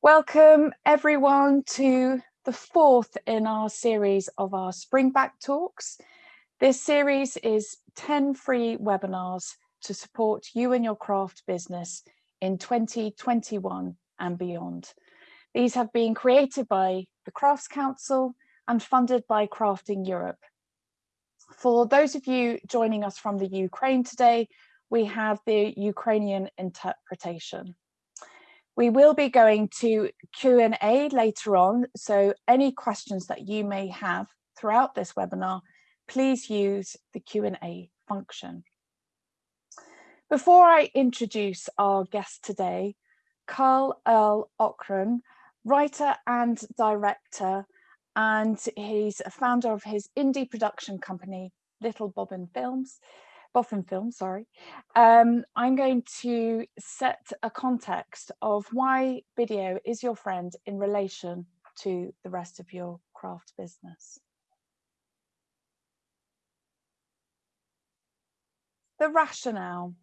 Welcome everyone to the fourth in our series of our Springback Talks. This series is 10 free webinars to support you and your craft business in 2021 and beyond. These have been created by the Crafts Council and funded by Crafting Europe. For those of you joining us from the Ukraine today, we have the Ukrainian interpretation. We will be going to Q&A later on, so any questions that you may have throughout this webinar, please use the Q&A function. Before I introduce our guest today, Carl Earl Ocran, writer and director, and he's a founder of his indie production company, Little Bobbin Films, Boffin Film, sorry, um, I'm going to set a context of why video is your friend in relation to the rest of your craft business. The rationale.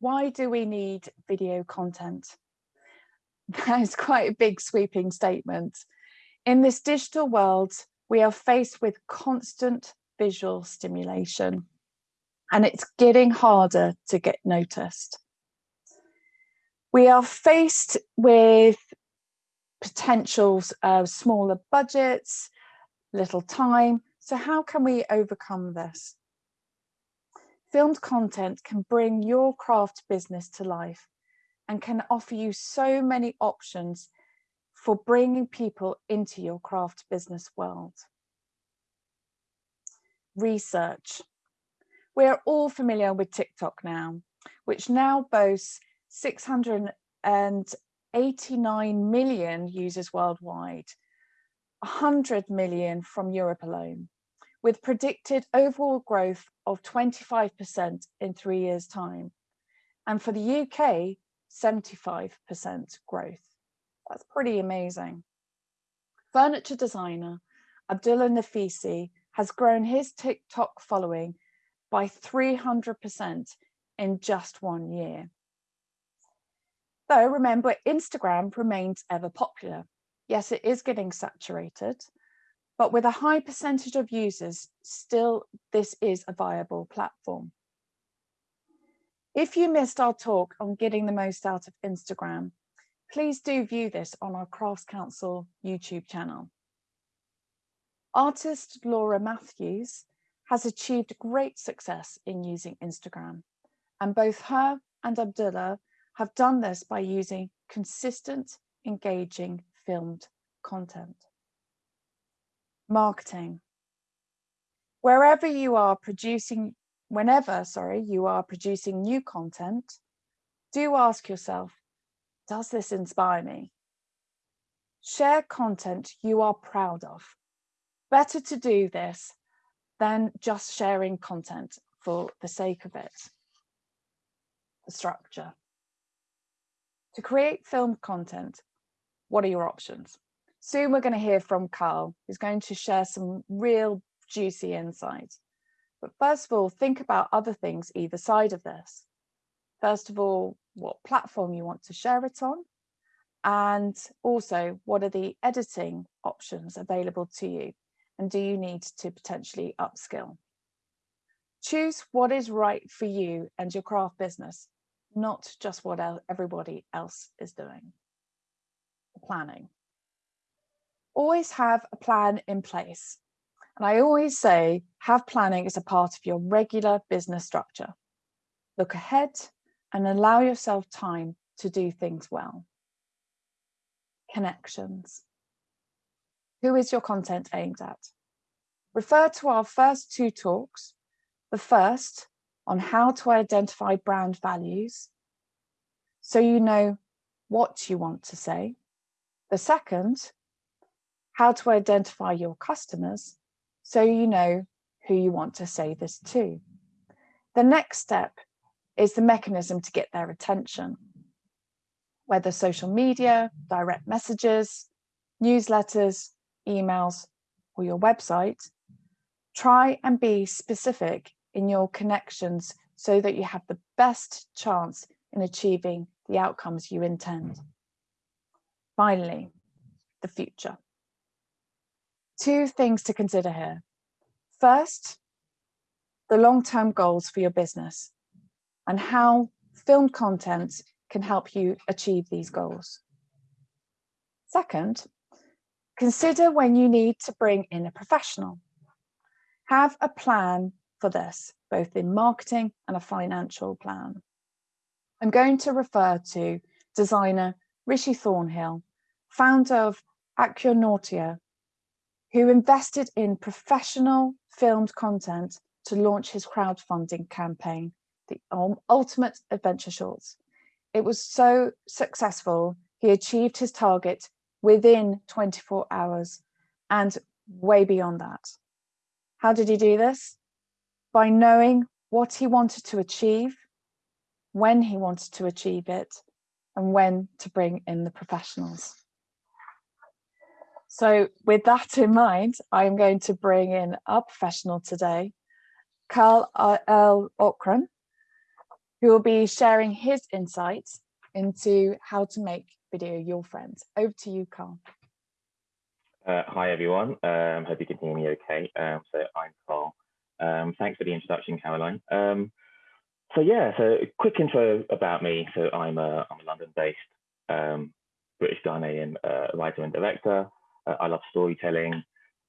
Why do we need video content? That is quite a big sweeping statement. In this digital world, we are faced with constant visual stimulation and it's getting harder to get noticed. We are faced with potentials of smaller budgets, little time. So how can we overcome this? Filmed content can bring your craft business to life and can offer you so many options for bringing people into your craft business world. Research. We're all familiar with TikTok now, which now boasts 689 million users worldwide, 100 million from Europe alone, with predicted overall growth of 25% in three years time. And for the UK, 75% growth. That's pretty amazing. Furniture designer Abdullah Nafisi has grown his TikTok following by 300% in just one year. Though remember, Instagram remains ever popular. Yes, it is getting saturated, but with a high percentage of users, still this is a viable platform. If you missed our talk on getting the most out of Instagram, please do view this on our Crafts Council YouTube channel. Artist Laura Matthews has achieved great success in using Instagram. And both her and Abdullah have done this by using consistent, engaging filmed content. Marketing. Wherever you are producing, whenever, sorry, you are producing new content, do ask yourself, does this inspire me? Share content you are proud of. Better to do this than just sharing content for the sake of it. The structure. To create film content, what are your options? Soon we're going to hear from Carl, who's going to share some real juicy insights. But first of all, think about other things either side of this. First of all, what platform you want to share it on, and also what are the editing options available to you and do you need to potentially upskill? Choose what is right for you and your craft business, not just what everybody else is doing. Planning. Always have a plan in place. And I always say, have planning as a part of your regular business structure. Look ahead and allow yourself time to do things well. Connections. Who is your content aimed at? Refer to our first two talks, the first on how to identify brand values, so you know what you want to say. The second, how to identify your customers, so you know who you want to say this to. The next step is the mechanism to get their attention, whether social media, direct messages, newsletters, emails, or your website, try and be specific in your connections so that you have the best chance in achieving the outcomes you intend. Finally, the future. Two things to consider here. First, the long-term goals for your business and how filmed content can help you achieve these goals. Second, consider when you need to bring in a professional. Have a plan for this, both in marketing and a financial plan. I'm going to refer to designer Rishi Thornhill, founder of Aquanautia, who invested in professional filmed content to launch his crowdfunding campaign, the Ultimate Adventure Shorts. It was so successful, he achieved his target within 24 hours and way beyond that. How did he do this? By knowing what he wanted to achieve, when he wanted to achieve it, and when to bring in the professionals. So with that in mind, I'm going to bring in our professional today, Carl L. Okran, who will be sharing his insights into how to make video your friends. Over to you, Carl. Uh, hi, everyone. Um, hope you can hear me okay. Um, so I'm Carl. Um, thanks for the introduction, Caroline. Um, so yeah, so a quick intro about me. So I'm a, I'm a London-based um, British Ghanaian uh, writer and director. Uh, I love storytelling,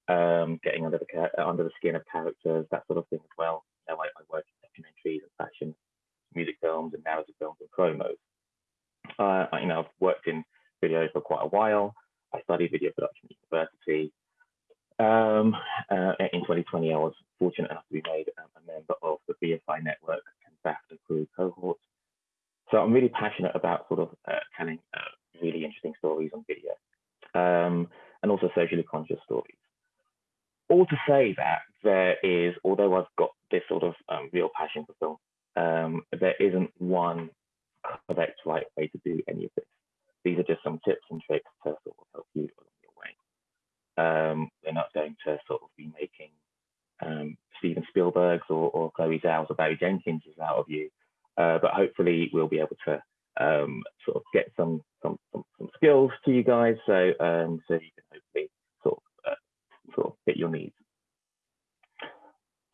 um, getting under the under the skin of characters, that sort of thing as well. You know, I, I work in documentaries and fashion, music films, and narrative films and promos. Uh, you know, I've worked in video for quite a while. I studied video production at university. Um, uh, in 2020, I was fortunate enough to be made um, a member of the BFI network and BAFTA crew cohort. So I'm really passionate about sort of uh, telling uh, really interesting stories on video um, and also socially conscious stories. All to say that there is, although I've got this sort of um, real passion for film, um, there isn't one correct right way to do any of this. These are just some tips and tricks to sort of help you along your way. Um, we're not going to sort of be making um, Steven Spielberg's or, or Chloe Zhao's or Barry Jenkins's out of you, uh, but hopefully we'll be able to um, sort of get some, some some, some skills to you guys, so um, so you can hopefully sort of uh, sort of fit your needs.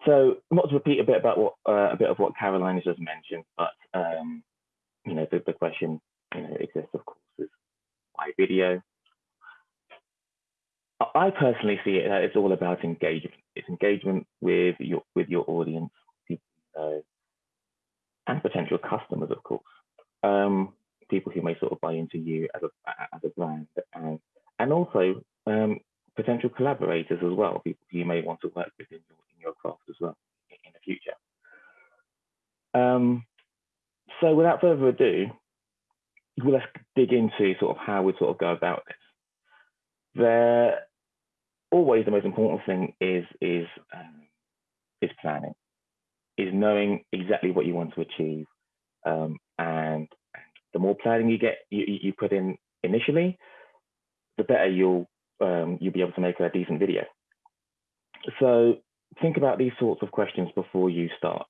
So not to repeat a bit about what uh, a bit of what Caroline has just mentioned, but um, you know the, the question you know exists of course is why video. I personally see it it's all about engagement. It's engagement with your with your audience, people you know, and potential customers, of course. Um, people who may sort of buy into you as a as a brand, and and also um, potential collaborators as well, people you may want to work with in your, in your craft as well in the future. Um, so without further ado, let's dig into sort of how we sort of go about this. There, always the most important thing is is um, is planning, is knowing exactly what you want to achieve, um, and, the more planning you get you, you put in initially, the better you'll um, you'll be able to make a decent video. So think about these sorts of questions before you start.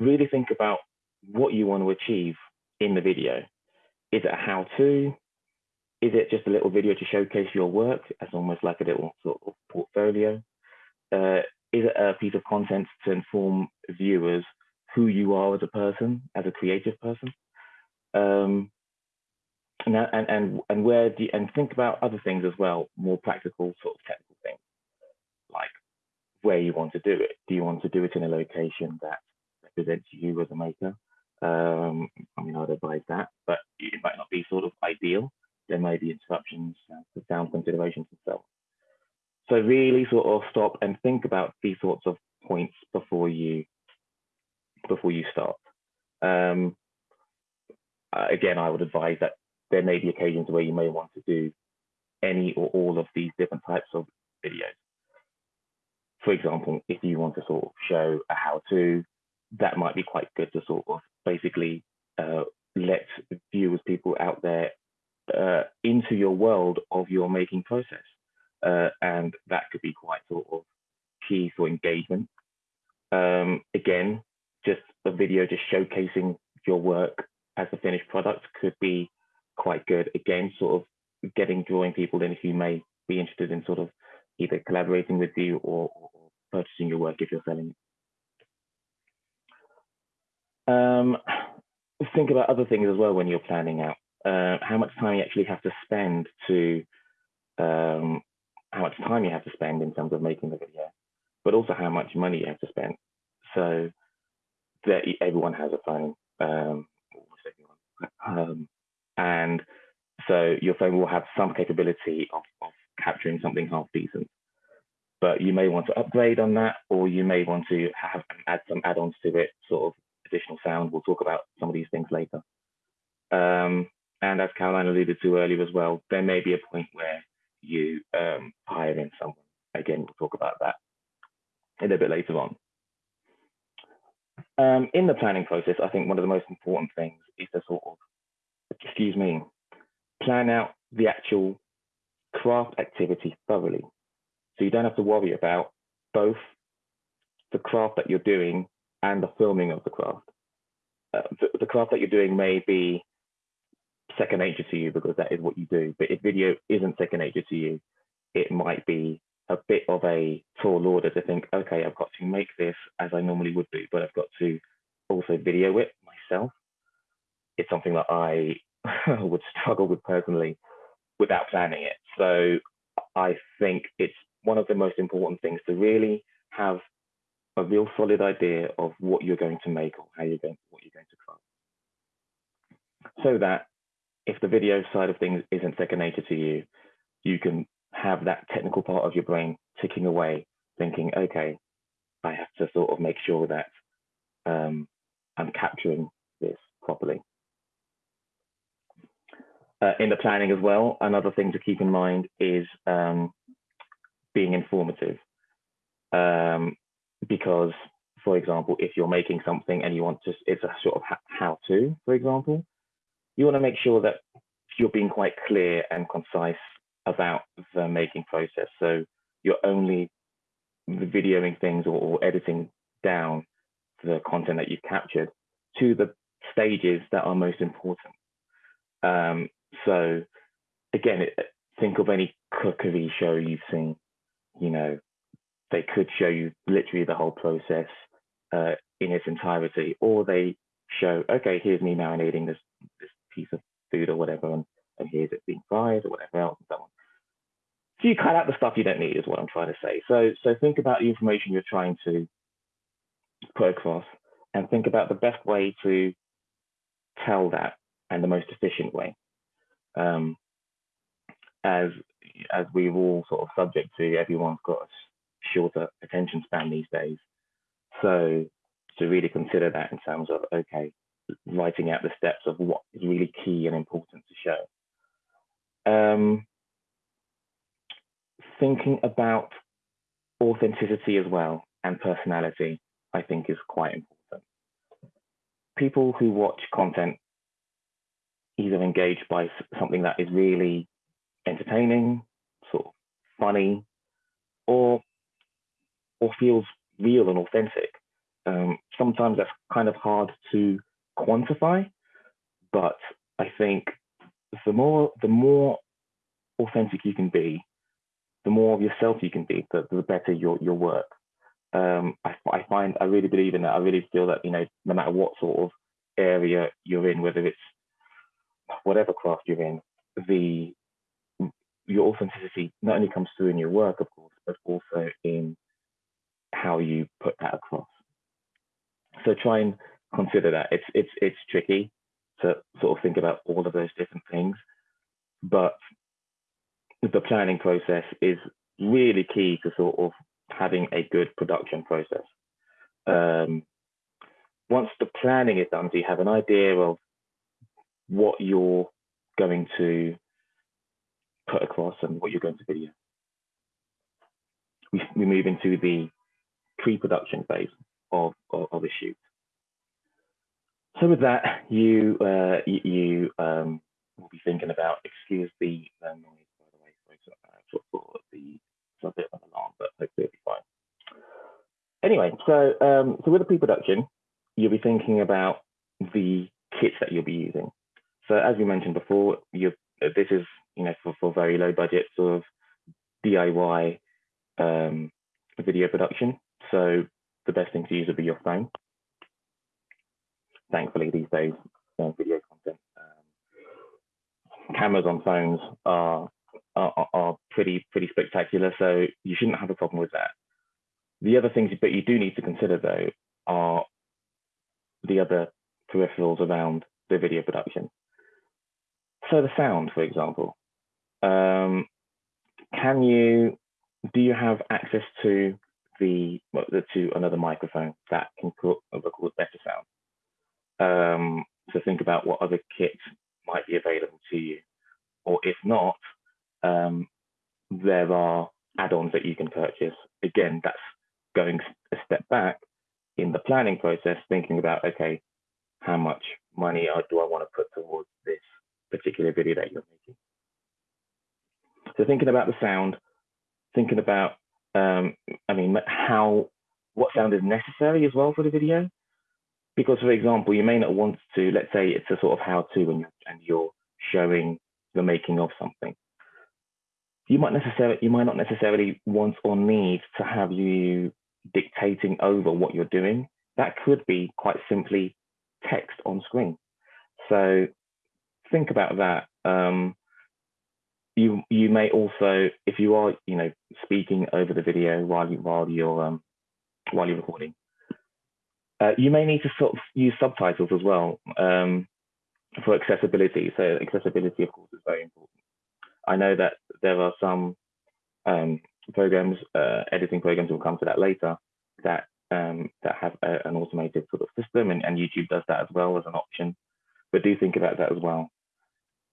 Really think about what you want to achieve in the video. Is it a how-to? Is it just a little video to showcase your work as almost like a little sort of portfolio? Uh, is it a piece of content to inform viewers who you are as a person, as a creative person? Um, and, and, and, and where do you, and think about other things as well, more practical sort of technical things, like where you want to do it. Do you want to do it in a location that represents you as a maker? Um, I mean, I'd advise that, but it might not be sort of ideal. There may be interruptions uh, for sound considerations and so on. So really sort of stop and think about these sorts of points before you before you start. Um, uh, again, I would advise that there may be occasions where you may want to do any or all of these different types of videos. For example, if you want to sort of show a how-to, that might be quite good to sort of basically uh, let viewers, people out there uh, into your world of your making process. Uh, and that could be quite sort of key for engagement. Um, again, just a video just showcasing your work as a finished product could be quite good. Again, sort of getting drawing people in who may be interested in sort of either collaborating with you or, or purchasing your work if you're selling it. Um, think about other things as well when you're planning out. Uh, how much time you actually have to spend to, um, how much time you have to spend in terms of making the video, but also how much money you have to spend. So that everyone has a phone, um, um, and so your phone will have some capability of, of capturing something half decent. But you may want to upgrade on that, or you may want to have some add-ons to it, sort of additional sound. We'll talk about some of these things later. Um, and as Caroline alluded to earlier as well, there may be a point where you um, hire in someone. Again, we'll talk about that a little bit later on. Um, in the planning process, I think one of the most important things is to sort of, excuse me, plan out the actual craft activity thoroughly. So you don't have to worry about both the craft that you're doing and the filming of the craft. Uh, the, the, craft that you're doing may be second nature to you because that is what you do. But if video isn't second nature to you, it might be a bit of a tall order to think, okay, I've got to make this as I normally would do, but I've got to also video it myself. It's something that I would struggle with personally without planning it. So I think it's one of the most important things to really have a real solid idea of what you're going to make or how you're going what you're going to craft. So that if the video side of things isn't second nature to you, you can have that technical part of your brain ticking away, thinking, okay, I have to sort of make sure that um, I'm capturing this properly. Uh, in the planning as well, another thing to keep in mind is um, being informative. Um, because, for example, if you're making something and you want to, it's a sort of how-to, for example, you want to make sure that you're being quite clear and concise about the making process. So you're only videoing things or, or editing down the content that you've captured to the stages that are most important. Um, so again, think of any cookery show you've seen. You know, they could show you literally the whole process uh, in its entirety, or they show, okay, here's me marinating this this piece of food or whatever, and, and here's it being fried or whatever else and so on. So you cut out the stuff you don't need, is what I'm trying to say. So so think about the information you're trying to put across, and think about the best way to tell that and the most efficient way um, as as we're all sort of subject to, everyone's got a shorter attention span these days. So to really consider that in terms of okay, writing out the steps of what is really key and important to show. Um, thinking about authenticity as well and personality, I think is quite important. People who watch content engaged by something that is really entertaining, sort of funny, or or feels real and authentic. Um, sometimes that's kind of hard to quantify, but I think the more the more authentic you can be, the more of yourself you can be, the, the better your your work. Um, I, I find I really believe in that. I really feel that you know no matter what sort of area you're in, whether it's whatever craft you're in, the your authenticity not only comes through in your work, of course, but also in how you put that across. So try and consider that. It's it's it's tricky to sort of think about all of those different things, but the planning process is really key to sort of having a good production process. Um, once the planning is done, so you have an idea of what you're going to put across and what you're going to video. We, we move into the pre-production phase of, of, of, shoot. So with that, you uh, you, um, will be thinking about, excuse the uh, noise by the way, sorry for, for the, it's a bit of an alarm, but hopefully it'll be fine. Anyway, so um, so with the pre-production, you'll be thinking about the kits that you'll be using. So as we mentioned before, you this is you know, for, for very low budget sort of DIY um, video production. So the best thing to use would be your phone. Thankfully, these days, uh, video content, um, cameras on phones are, are, are pretty pretty spectacular. So you shouldn't have a problem with that. The other things that you do need to consider though are the other peripherals around the video production. So the sound, for example, um, can you, do you have access to the, to another microphone that can record better sound? Um, so think about what other kits might be available to you. Or if not, um, there are add-ons that you can purchase. Again, that's going a step back in the planning process, thinking about, okay, how much money do I want to put towards this particular video that you're making? So thinking about the sound, thinking about, um, I mean, how, what sound is necessary as well for the video. Because for example, you may not want to, let's say it's a sort of how to and, and you're showing the making of something. You might necessarily, you might not necessarily want or need to have you dictating over what you're doing. That could be quite simply text on screen. So think about that. Um, you you may also, if you are you know speaking over the video while you while you're um, while you're recording, uh, you may need to sort of use subtitles as well um, for accessibility. So accessibility, of course, is very important. I know that there are some um, programs, uh, editing programs, we'll come to that later, that um, that have a, an automated sort of system, and, and YouTube does that as well as an option. But do think about that as well,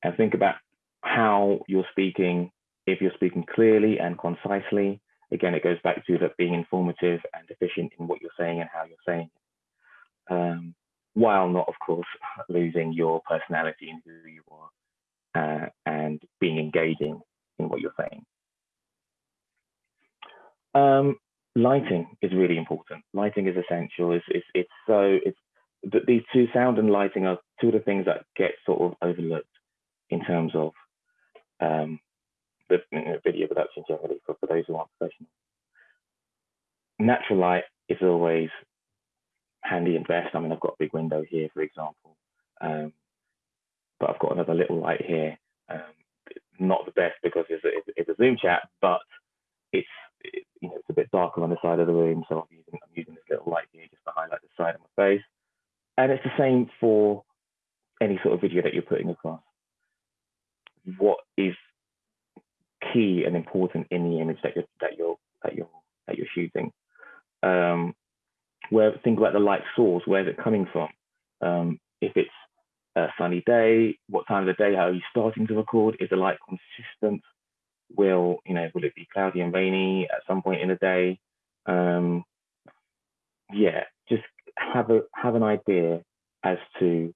and think about how you're speaking. If you're speaking clearly and concisely, again, it goes back to that being informative and efficient in what you're saying and how you're saying it, um, while not, of course, losing your personality and who you are, uh, and being engaging in what you're saying. Um, lighting is really important. Lighting is essential. It's it's, it's so it's these two sound and lighting are two of the things that get sort of overlooked in terms of um, the you know, video production generally for, for those who aren't professional. Natural light is always handy and best. I mean, I've got a big window here, for example, um, but I've got another little light here. Um, not the best because it's a, it's a Zoom chat, but it's you know, it's a bit darker on the side of the room, so I'm using, I'm using this little light here just to highlight the side of my face. And it's the same for any sort of video that you're putting across. What is key and important in the image that you're that you're that you're that you're shooting? Um, where think about the light source. Where's it coming from? Um, if it's a sunny day, what time of the day? How are you starting to record? Is the light consistent? will you know will it be cloudy and rainy at some point in the day um yeah just have a have an idea as to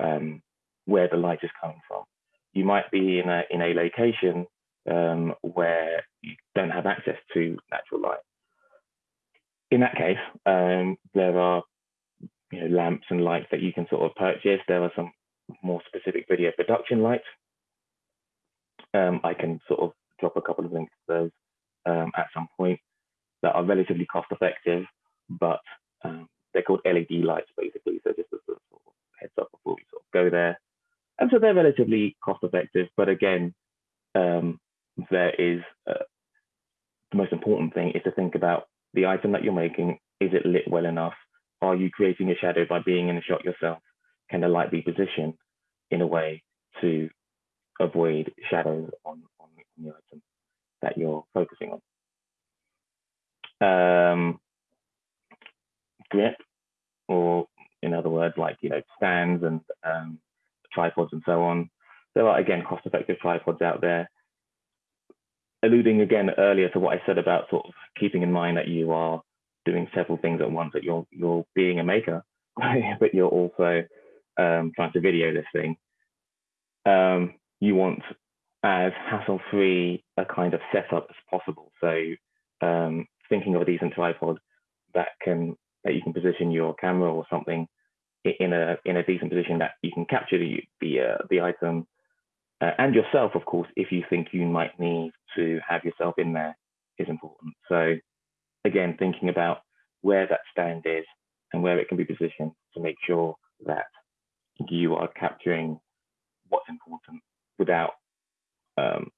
um where the light is coming from you might be in a in a location um where you don't have access to natural light in that case um there are you know lamps and lights that you can sort of purchase there are some more specific video production lights um, I can sort of drop a couple of links to those um, at some point that are relatively cost effective, but um, they're called LED lights basically. So just a sort of heads up before we sort of go there. And so they're relatively cost effective, but again, um, there is uh, the most important thing is to think about the item that you're making. Is it lit well enough? Are you creating a shadow by being in the shot yourself? Can the light be positioned in a way to avoid shadows on, on the item that you're focusing on. Um, grip, or in other words, like you know, stands and um, tripods and so on. There are again cost-effective tripods out there. Alluding again earlier to what I said about sort of keeping in mind that you are doing several things at once, that you're you're being a maker, but you're also um, trying to video this thing. Um, you want as hassle-free a kind of setup as possible. So um, thinking of a decent tripod that can that you can position your camera or something in a in a decent position that you can capture the the uh, the item uh, and yourself, of course, if you think you might need to have yourself in there is important. So again, thinking about where that stand is and where it can be positioned to make sure that you are capturing what's important without um,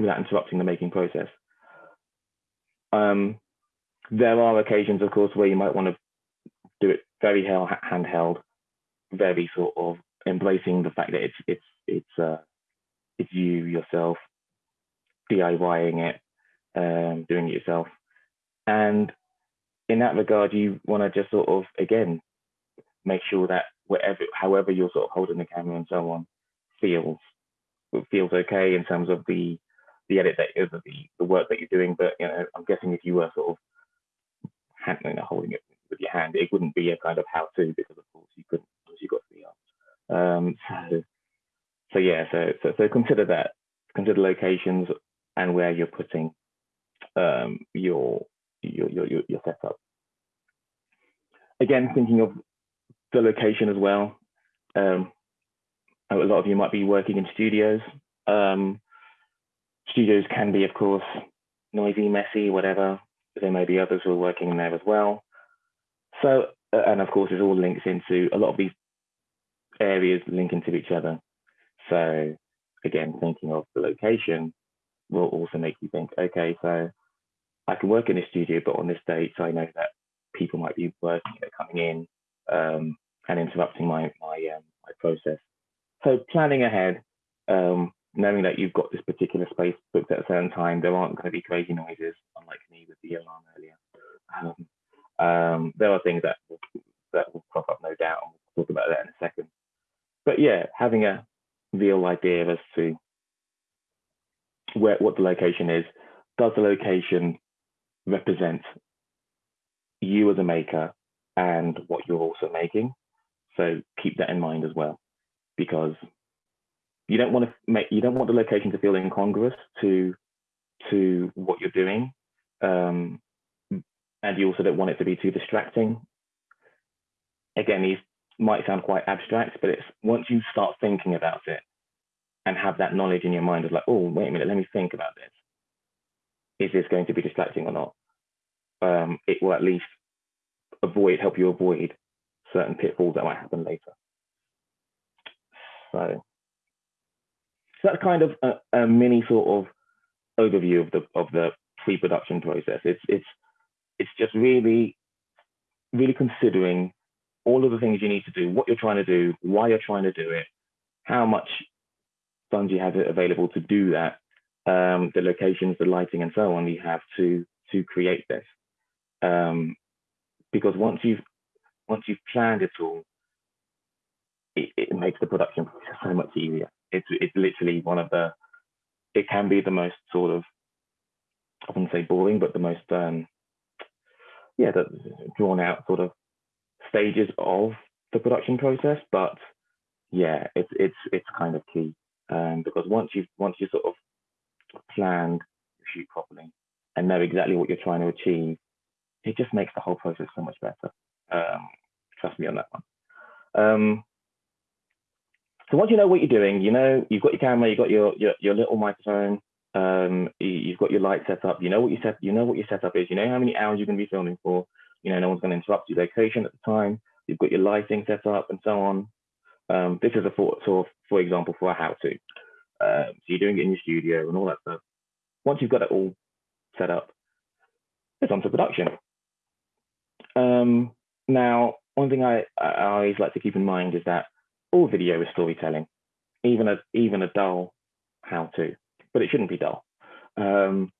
without interrupting the making process. Um, there are occasions, of course, where you might want to do it very handheld, very sort of embracing the fact that it's it's it's uh, it's you yourself DIYing it, um, doing it yourself, and in that regard, you want to just sort of again make sure that whatever, however you're sort of holding the camera and so on, feels feels okay in terms of the the edit that is the the work that you're doing. But you know, I'm guessing if you were sort of handling you holding it with your hand, it wouldn't be a kind of how-to because of course you couldn't because you got the art. Um, so so yeah, so, so so consider that. Consider locations and where you're putting um, your, your your your your setup. Again, thinking of the location as well. Um, a lot of you might be working in studios. Um, studios can be, of course, noisy, messy, whatever. There may be others who are working in there as well. So, uh, and of course, it all links into a lot of these areas link into each other. So, again, thinking of the location will also make you think, okay, so I can work in a studio, but on this date, so I know that people might be working, coming in um, and interrupting my my um, my process. So planning ahead, um, knowing that you've got this particular space booked at a certain time, there aren't going to be crazy noises, unlike me with the alarm earlier. Um, um, there are things that will, that will crop up, no doubt, and we'll talk about that in a second. But yeah, having a real idea as to where what the location is. Does the location represent you as a maker and what you're also making? So keep that in mind as well, because you don't want to make you don't want the location to feel incongruous to to what you're doing, um, and you also don't want it to be too distracting. Again, these might sound quite abstract, but it's once you start thinking about it and have that knowledge in your mind of like, oh, wait a minute, let me think about this. Is this going to be distracting or not? Um, it will at least avoid, help you avoid certain pitfalls that might happen later. So, so that's kind of a, a mini sort of overview of the of the pre-production process. It's it's it's just really really considering all of the things you need to do, what you're trying to do, why you're trying to do it, how much funds you have available to do that, um, the locations, the lighting, and so on you have to to create this. Um, because once you've once you've planned it all, it, it makes the production process so much easier. It's it's literally one of the it can be the most sort of I wouldn't say boring, but the most um, yeah, the drawn out sort of stages of the production process. But yeah, it's it's it's kind of key um, because once you've once you sort of planned shoot properly and know exactly what you're trying to achieve, it just makes the whole process so much better. Um, trust me on that one. Um, so once you know what you're doing, you know you've got your camera, you've got your your, your little microphone, um, you've got your light set up, you know what you set, you know what your setup is, you know how many hours you're going to be filming for, you know no one's going to interrupt your location at the time, you've got your lighting set up and so on. Um, this is a for, sort of, for example, for a how-to. Um, so you're doing it in your studio and all that stuff. Once you've got it all set up, it's on to production. Um, now, one thing I, I always like to keep in mind is that all video is storytelling, even a even a dull how-to, but it shouldn't be dull. Um,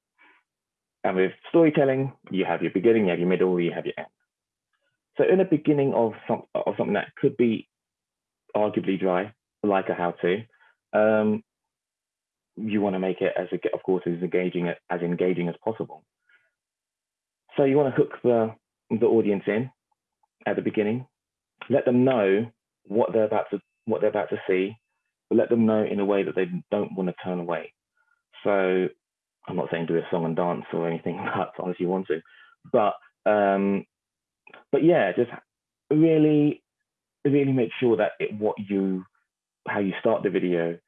and with storytelling, you have your beginning, you have your middle, you have your end. So in the beginning of, some, of something that could be arguably dry, like a how-to, um, you want to make it as, of course, as engaging as engaging as possible. So you want to hook the the audience in at the beginning, let them know what they're about to what they're about to see, but let them know in a way that they don't want to turn away. So I'm not saying do a song and dance or anything like that unless you want to, but um, but yeah, just really really make sure that it, what you how you start the video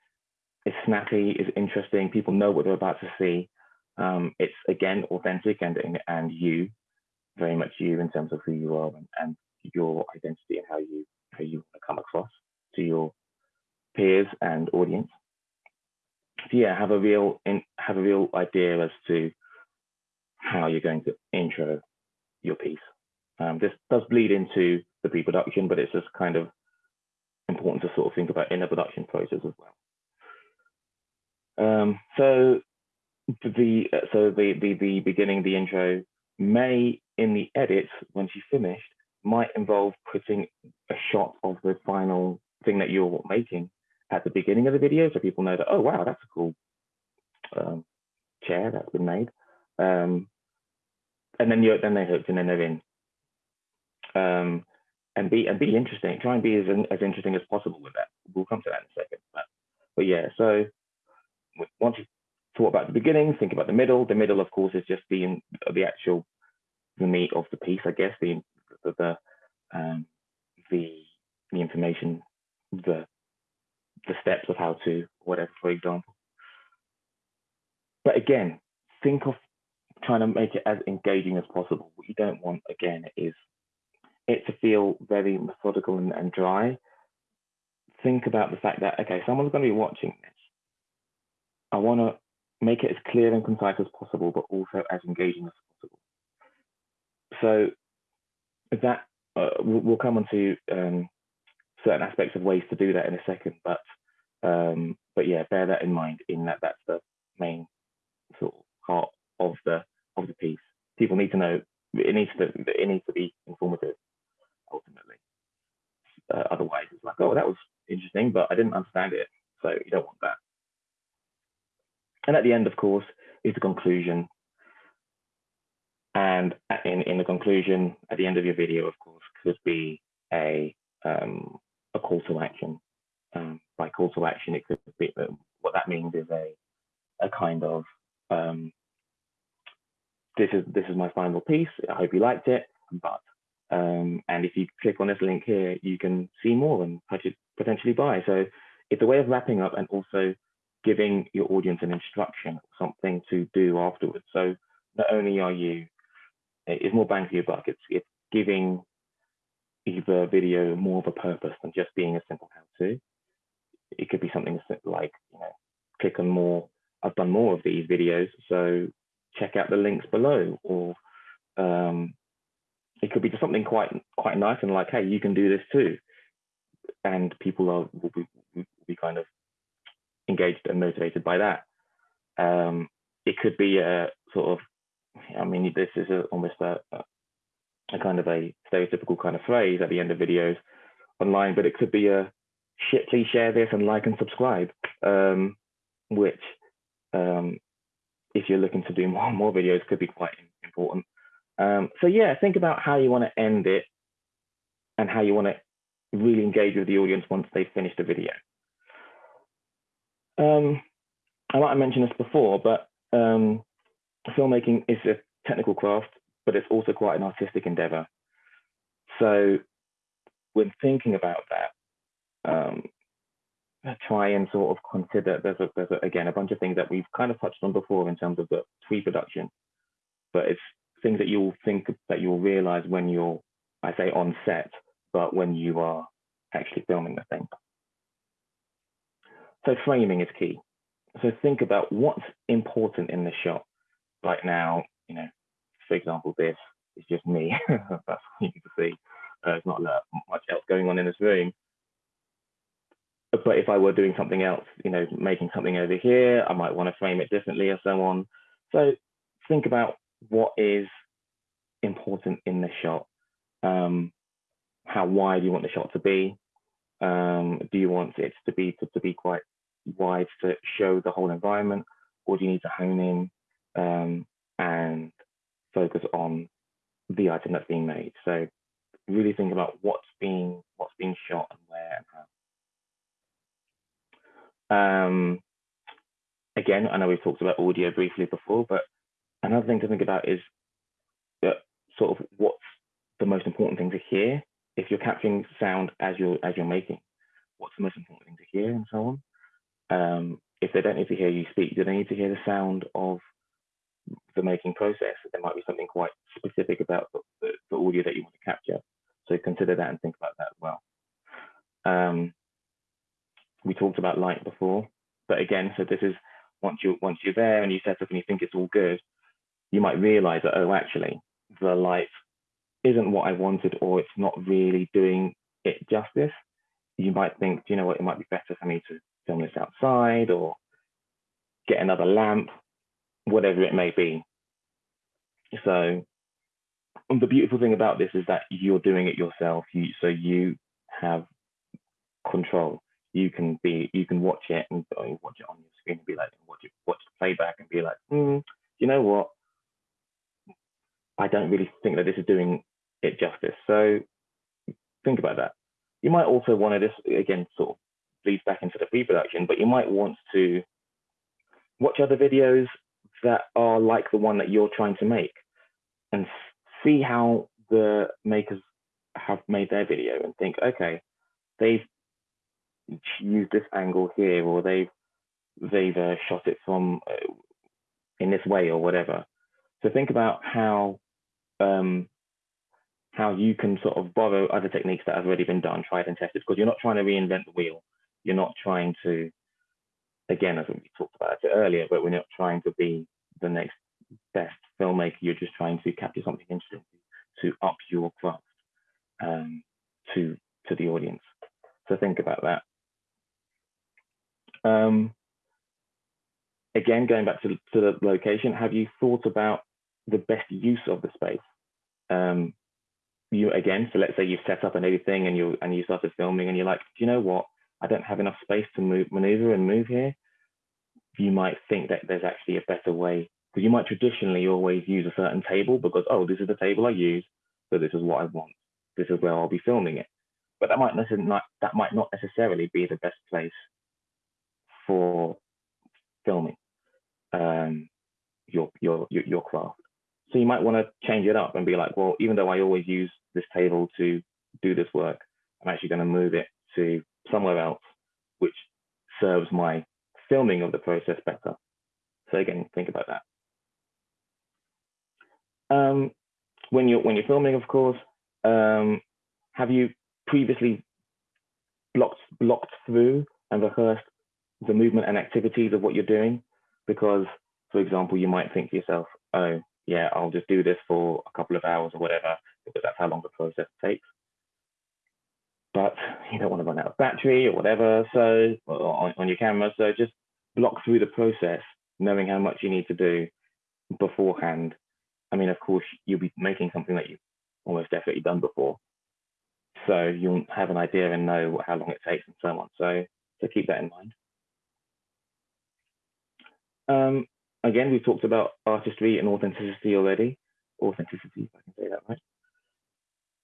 is snappy, is interesting. People know what they're about to see. Um, it's again authentic and and you, very much you in terms of who you are and, and your identity and how you how you want to come across to your peers and audience. Yeah, have a real in, have a real idea as to how you're going to intro your piece. Um, this does bleed into the pre-production, but it's just kind of important to sort of think about in the production process as well. Um, so the so the, the the beginning, the intro may in the edit once you finished might involve putting a shot of the final thing that you're making at the beginning of the video, so people know that oh wow that's a cool um, chair that's been made, um, and then you then they're hooked and then they're in. Um, and be and be interesting. Try and be as as interesting as possible with that. We'll come to that in a second. But, but yeah, so once you thought about the beginning, think about the middle. The middle, of course, is just the the actual the meat of the piece, I guess. The the the um, the, the information, the the steps of how to whatever, for example. But again, think of trying to make it as engaging as possible. What you don't want again is it to feel very methodical and, and dry. Think about the fact that okay, someone's going to be watching this. I want to make it as clear and concise as possible, but also as engaging as possible. So that uh, we'll, come on to um, certain aspects of ways to do that in a second, but um, but yeah, bear that in mind. In that that's the main sort of heart of the of the piece. People need to know it needs to it needs to be informative ultimately. Uh, otherwise, it's like, oh, that was interesting, but I didn't understand it. So you don't want that. And at the end, of course, is the conclusion. And in, in the conclusion, at the end of your video, of course, could be a, um, to action. Um, by call to action, it could be, what that means is a, a kind of, um, this is this is my final piece. I hope you liked it, but um, and if you click on this link here, you can see more and potentially buy. So it's a way of wrapping up and also giving your audience an instruction, something to do afterwards. So not only are you, it's more bang for your buck, it's, it's giving either video more of a purpose than just being a simple how-to. It could be something like, you know, click on more, I've done more of these videos, so check out the links below, or um, it could be just something quite quite nice and like, hey, you can do this too, and people are will be, will be kind of engaged and motivated by that. Um, it could be a sort of, I mean, this is a, almost a, a kind of a stereotypical kind of phrase at the end of videos online, but it could be a shit, please share this and like and subscribe, um, which um, if you're looking to do more more videos could be quite important. Um, so yeah, think about how you want to end it and how you want to really engage with the audience once they've finished the video. Um, I might have mentioned this before, but um, filmmaking is a technical craft, but it's also quite an artistic endeavor. So when thinking about that, um, try and sort of consider there's, a, there's a, again a bunch of things that we've kind of touched on before in terms of the pre-production, but it's things that you'll think that you'll realize when you're, I say on set, but when you are actually filming the thing. So framing is key. So think about what's important in the shot. Right now, you know, for example, this is just me. That's what you can see. Uh, there's not much else going on in this room. But if I were doing something else, you know, making something over here, I might want to frame it differently or so on. So think about what is important in the shot. Um, how wide you want the shot to be? Um, do you want it to be to, to, be quite wide to show the whole environment, or do you need to hone in um, and focus on the item that's being made? So really think about what's being what's being shot and where and how. Um, again, I know we've talked about audio briefly before, but another thing to think about is that sort of what's the most important thing to hear if you're capturing sound as you're as you're making. What's the most important thing to hear and so on. Um, if they don't need to hear you speak, do they need to hear the sound of the making process? There might be something quite specific about the, the, the audio that you want to capture. So consider that and think about that as well. Um, we talked about light before, but again, so this is once you once you're there and you set up and you think it's all good, you might realize that oh actually the light isn't what I wanted or it's not really doing it justice. You might think, do you know what, it might be better for me to film this outside or get another lamp, whatever it may be. So the beautiful thing about this is that you're doing it yourself. You, so you have control. You can be, you can watch it and watch it on your screen and be like, watch it, watch the playback and be like, hmm, you know what? I don't really think that this is doing it justice. So think about that. You might also want to this again sort of leads back into the pre-production, but you might want to watch other videos that are like the one that you're trying to make see how the makers have made their video and think, okay, they've used this angle here, or they've they've uh, shot it from uh, in this way, or whatever. So think about how um, how you can sort of borrow other techniques that have already been done, tried and tested, because you're not trying to reinvent the wheel. You're not trying to, again, as we talked about it earlier, but we're not trying to be the next best filmmaker. You're just trying to capture something interesting to up your craft um, to to the audience. So think about that. Um, again, going back to, to the location, have you thought about the best use of the space? Um, you again, so let's say you've set up and everything and you and you started filming and you're like, do you know what? I don't have enough space to move, maneuver and move here. You might think that there's actually a better way because you might traditionally always use a certain table because oh, this is the table I use, so this is what I want. This is where I'll be filming it. But that might not that might not necessarily be the best place for filming um, your, your your your craft. So you might want to change it up and be like, well, even though I always use this table to do this work, I'm actually going to move it to somewhere else, which serves my filming of the process better. So again, think about that. Um, when you're filming, of course, um, have you previously blocked blocked through and rehearsed the movement and activities of what you're doing? Because, for example, you might think to yourself, oh, yeah, I'll just do this for a couple of hours or whatever, because that's how long the process takes. But you don't want to run out of battery or whatever, so on, on your camera. So just block through the process, knowing how much you need to do beforehand. I mean, of course, you'll be making something that you've almost definitely done before. So you'll have an idea and know how long it takes and so on. So, so keep that in mind. Um, again, we've talked about artistry and authenticity already. Authenticity, if I can say that right.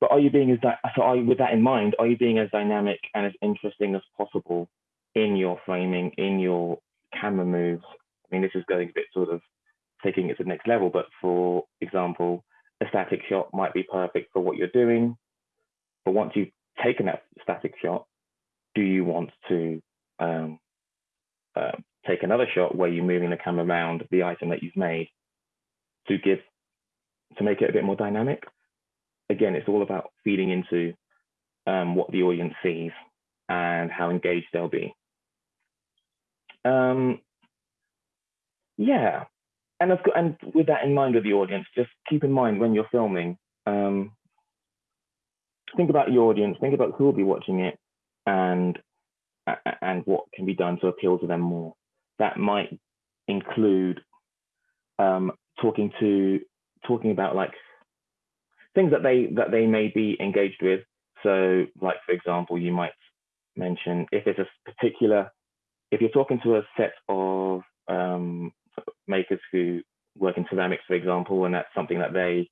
But are you being as so? Are you, with that in mind, are you being as dynamic and as interesting as possible in your framing, in your camera moves? I mean, this is going a bit sort of taking it to the next level. But for example, a static shot might be perfect for what you're doing. But once you've taken that static shot, do you want to um, uh, take another shot where you're moving the camera around the item that you've made to give to make it a bit more dynamic. Again, it's all about feeding into um, what the audience sees and how engaged they'll be. Um, yeah, and got, and with that in mind with the audience, just keep in mind when you're filming, um, think about your audience, think about who will be watching it, and and what can be done to appeal to them more that might include um, talking to talking about like things that they that they may be engaged with. So, like for example, you might mention if it's a particular if you're talking to a set of um, makers who work in ceramics, for example, and that's something that they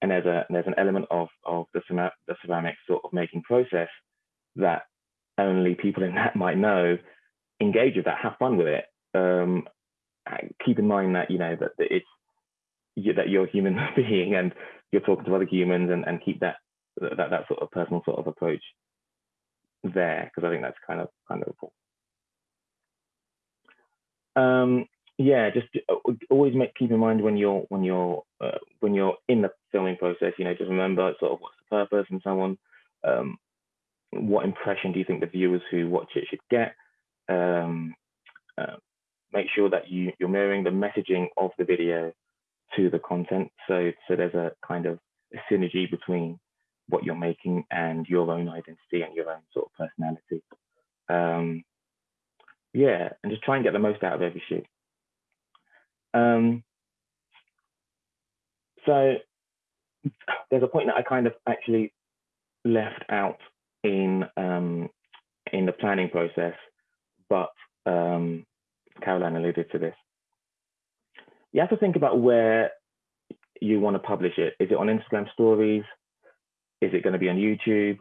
and there's a there's an element of of the, the ceramic sort of making process that only people in that might know engage with that have fun with it um, keep in mind that you know that, that it's you, that you're a human being and you're talking to other humans and, and keep that that that sort of personal sort of approach there because I think that's kind of kind of important. um, yeah, just uh, always make keep in mind when you're when you're uh, when you're in the filming process. You know, just remember sort of what's the purpose and so on. Um, what impression do you think the viewers who watch it should get? Um, uh, make sure that you you're mirroring the messaging of the video to the content. So so there's a kind of a synergy between what you're making and your own identity and your own sort of personality. Um, yeah, and just try and get the most out of every shoot. Um, so there's a point that I kind of actually left out in um, in the planning process, but um, Caroline alluded to this. You have to think about where you want to publish it. Is it on Instagram stories? Is it going to be on YouTube?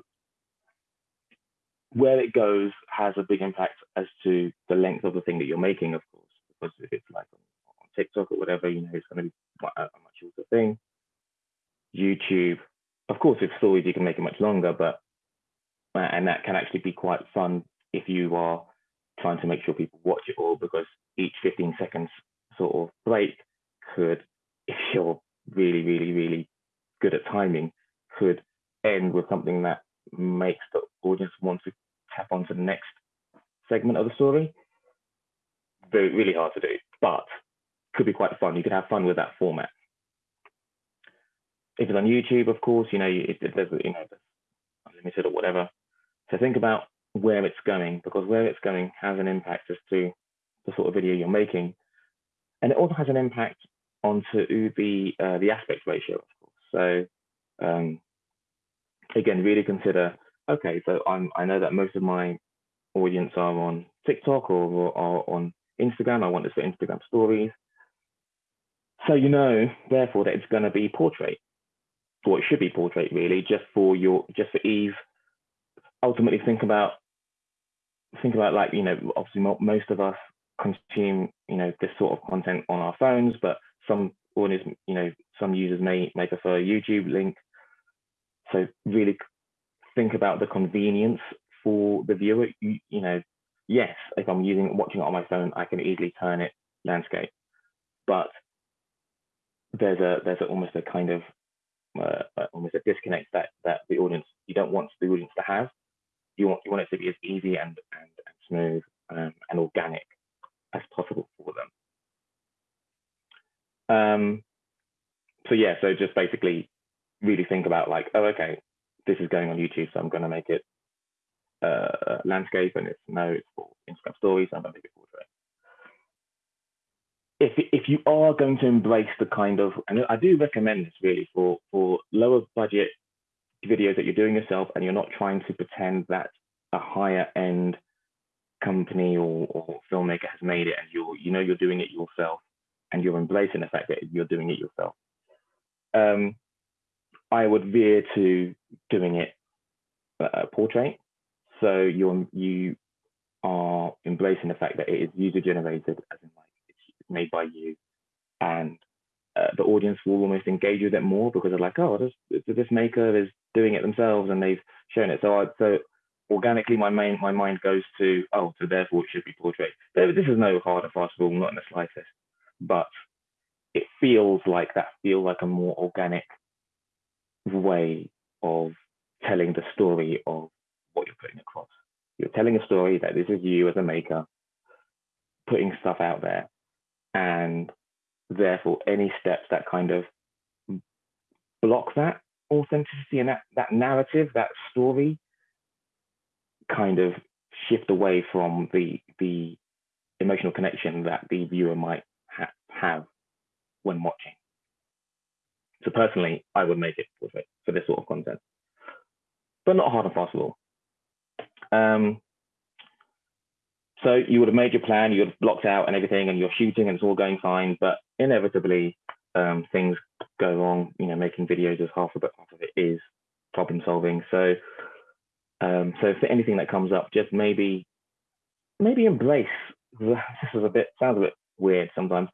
Where it goes has a big impact as to the length of the thing that you're making, of course, because if it's like TikTok or whatever, you know, it's going to be a, much shorter thing. YouTube, of course, with stories, you can make it much longer, but uh, and that can actually be quite fun if you are trying to make sure people watch it all because each 15 seconds sort of break could, if you're really, really, really good at timing, could end with something that makes the audience want to tap onto the next segment of the story. Very, really hard to do, could be quite fun. You could have fun with that format. If it's on YouTube, of course, you know, it, there's, you know, unlimited or whatever. So think about where it's going because where it's going has an impact as to the sort of video you're making. And it also has an impact onto the uh, the aspect ratio, of course. So um, again, really consider, okay, so I'm, I know that most of my audience are on TikTok or, or on Instagram. I want this for Instagram stories. So you know, therefore, that it's going to be portrait, or it should be portrait, really, just for your, just for ease. Ultimately, think about, think about like you know, obviously most of us consume you know this sort of content on our phones, but some audience, you know, some users may may prefer a YouTube link so really think about the convenience for the viewer. You, you know, yes, if I'm using watching it on my phone, I can easily turn it landscape, but there's a there's a, almost a kind of uh, uh, almost a disconnect that that the audience you don't want the audience to have. You want you want it to be as easy and and, and smooth um, and organic as possible for them. Um, so yeah, so just basically really think about like, oh, okay, this is going on YouTube, so I'm going to make it uh, landscape, and it's no, it's for Instagram stories, so I'm going to make it portrait. If if you are going to embrace the kind of, and I do recommend this really for for lower budget videos that you're doing yourself, and you're not trying to pretend that a higher end company or, or filmmaker has made it, and you're you know you're doing it yourself, and you're embracing the fact that you're doing it yourself. Um, I would veer to doing it uh, portrait. So you're you are embracing the fact that it is user generated, as in like made by you, and uh, the audience will almost engage with it more because they're like, oh, this this maker is doing it themselves and they've shown it. So I, so organically, my main my mind goes to oh, so therefore it should be portrait. This is no hard and fast rule, not in the slightest, but it feels like that feels like a more organic way of telling the story of what you're putting across. You're telling a story that this is you as a maker putting stuff out there. And therefore, any steps that kind of block that authenticity and that, that narrative, that story, kind of shift away from the, the emotional connection that the viewer might ha have when watching. So personally, I would make it portrait for this sort of content, but not hard and fast rule. Um, so you would have made your plan, you would have blocked out and everything, and you're shooting and it's all going fine, but inevitably um, things go wrong. You know, making videos is half of it, half of it is problem solving. So, um, so for anything that comes up, just maybe, maybe embrace. This is a bit sounds a bit weird sometimes,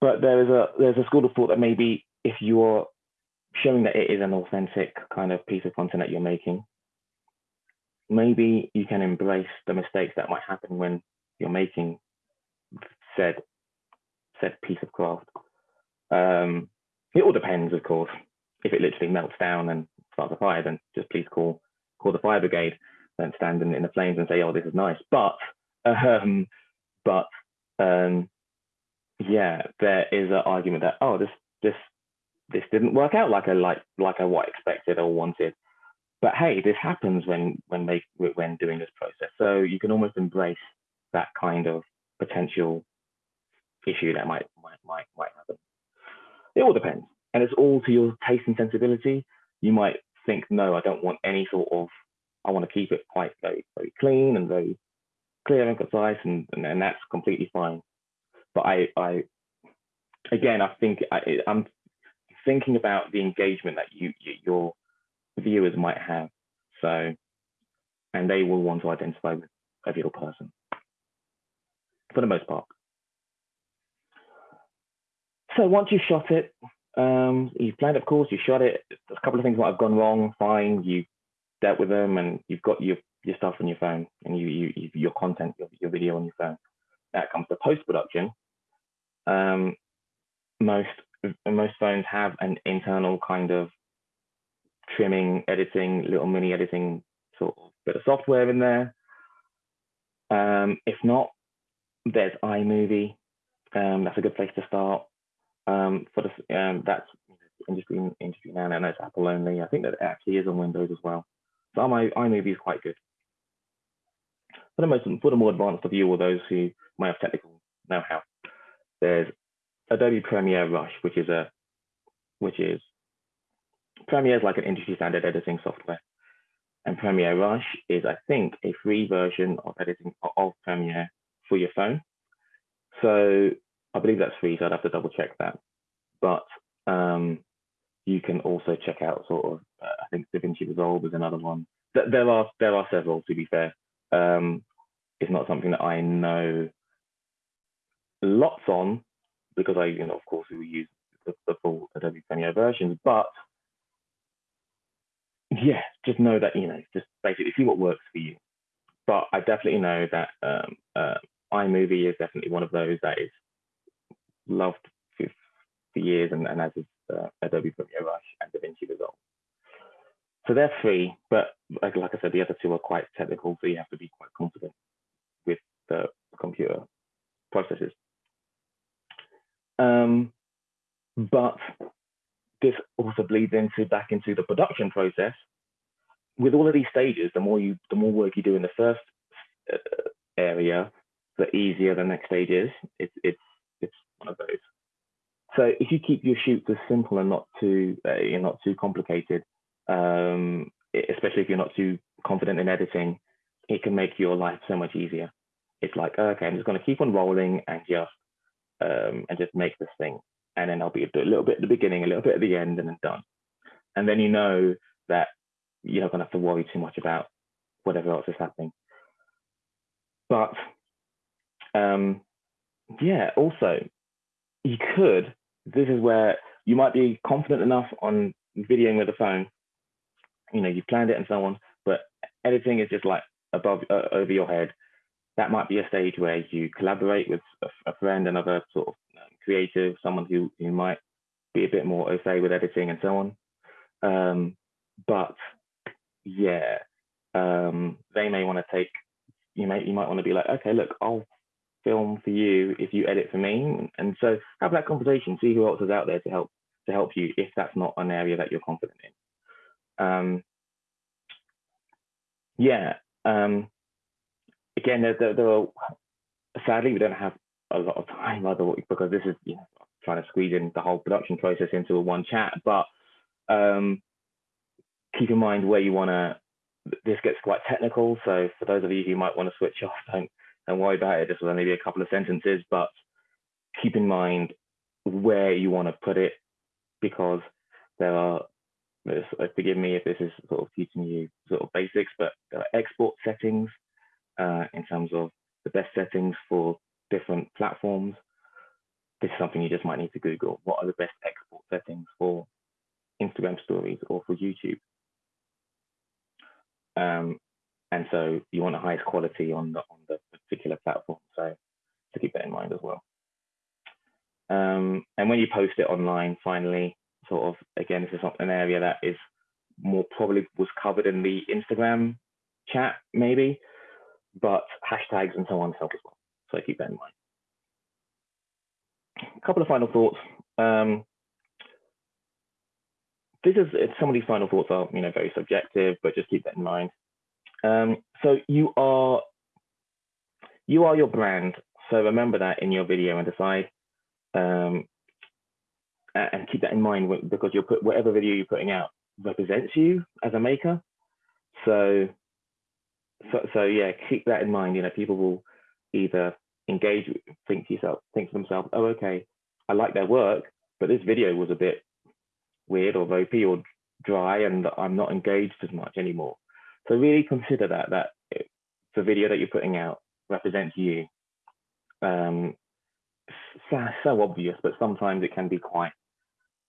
but there is a there's a school of thought that maybe if you're showing that it is an authentic kind of piece of content that you're making, maybe you can embrace the mistakes that might happen when you're making said said piece of craft. Um, it all depends, of course. If it literally melts down and starts a fire, then just please call call the fire brigade. Don't stand in, in the flames and say, "Oh, this is nice." But um, but um, yeah, there is an argument that oh, this this this didn't work out like I like like I what expected or wanted. But hey, this happens when when when doing this process. So you can almost embrace that kind of potential issue that might might might might happen. It all depends, and it's all to your taste and sensibility. You might think, no, I don't want any sort of. I want to keep it quite very very clean and very clear and concise, and and, and that's completely fine. But I I again I think I, I'm thinking about the engagement that you, you your viewers might have. So, and they will want to identify with a real person for the most part. So once you've shot it, um, you've planned, of course, you shot it. There's a couple of things might have gone wrong. Fine, you dealt with them, and you've got your your stuff on your phone, and you you your content, your, your video on your phone. That comes to post production. Um, most most phones have an internal kind of trimming, editing, little mini editing sort of bit of software in there. Um, if not, there's iMovie. Um, that's a good place to start. Um, for the um, that's industry industry now. Know it's Apple only. I think that actually is on Windows as well. So iMovie is quite good. For the most, for the more advanced of you or those who might have technical know-how, there's Adobe Premiere Rush, which is a which is Premiere is like an industry standard editing software. And Premiere Rush is, I think, a free version of editing of Premiere for your phone. So I believe that's free, so I'd have to double check that. But um, you can also check out sort of, uh, I think DaVinci Resolve is another one. There are there are several, to be fair. Um, it's not something that I know lots on, because I, you know, of course, we use the, the full Adobe Premiere versions, but yeah, just know that, you know, just basically see what works for you. But I definitely know that um, uh, iMovie is definitely one of those that is loved for, for years, and, and as is uh, Adobe Premiere Rush and DaVinci Resolve. So they're free, but like, like I said, the other two are quite technical, so you have to be quite confident with the computer processes. Um, but this also bleeds into back into the production process. With all of these stages, the more you, the more work you do in the first uh, area, the easier the next stage is. It's it's it's one of those. So if you keep your shoots as simple and not too uh, you're not too complicated, um, especially if you're not too confident in editing, it can make your life so much easier. It's like okay, I'm just going to keep on rolling and just um, and just make this thing. And then I'll be a little bit at the beginning, a little bit at the end, and then done. And then you know that you're not going to have to worry too much about whatever else is happening. But um, yeah, also, you could, this is where you might be confident enough on videoing with a phone. You know, you've planned it and so on, but editing is just like above, uh, over your head that might be a stage where you collaborate with a, a friend, another sort of creative, someone who, who might be a bit more au fait with editing and so on. Um, but yeah, um, they may want to take, you may, you might want to be like, okay, look, I'll film for you if you edit for me. And so have that conversation, see who else is out there to help, to help you if that's not an area that you're confident in. Um, yeah, um, again, there, there, there are, sadly, we don't have a lot of time either because this is you know trying to squeeze in the whole production process into a one chat. But um, keep in mind where you want to. This gets quite technical, so for those of you who might want to switch off, don't don't worry about it. This will only be a couple of sentences, but keep in mind where you want to put it because there are. Forgive me if this is sort of teaching you sort of basics, but there are export settings uh, in terms of the best settings for different platforms. This is something you just might need to Google. What are the best export settings for Instagram stories or for YouTube? Um, and so you want the highest quality on the on the particular platform. So to keep that in mind as well. Um, and when you post it online, finally, sort of again, this is an area that is more probably was covered in the Instagram chat, maybe, but hashtags and so on help as well. So keep that in mind. A couple of final thoughts. Um, this is some of these final thoughts are you know very subjective, but just keep that in mind. Um, so you are you are your brand. So remember that in your video and decide um, and keep that in mind because you'll put whatever video you're putting out represents you as a maker. So, so, so yeah, keep that in mind. You know, people will either engage, think to yourself, think to themselves, oh, okay, I like their work, but this video was a bit weird or ropey or dry, and I'm not engaged as much anymore. So really consider that that the video that you're putting out represents you. Um, so, so obvious, but sometimes it can be quite.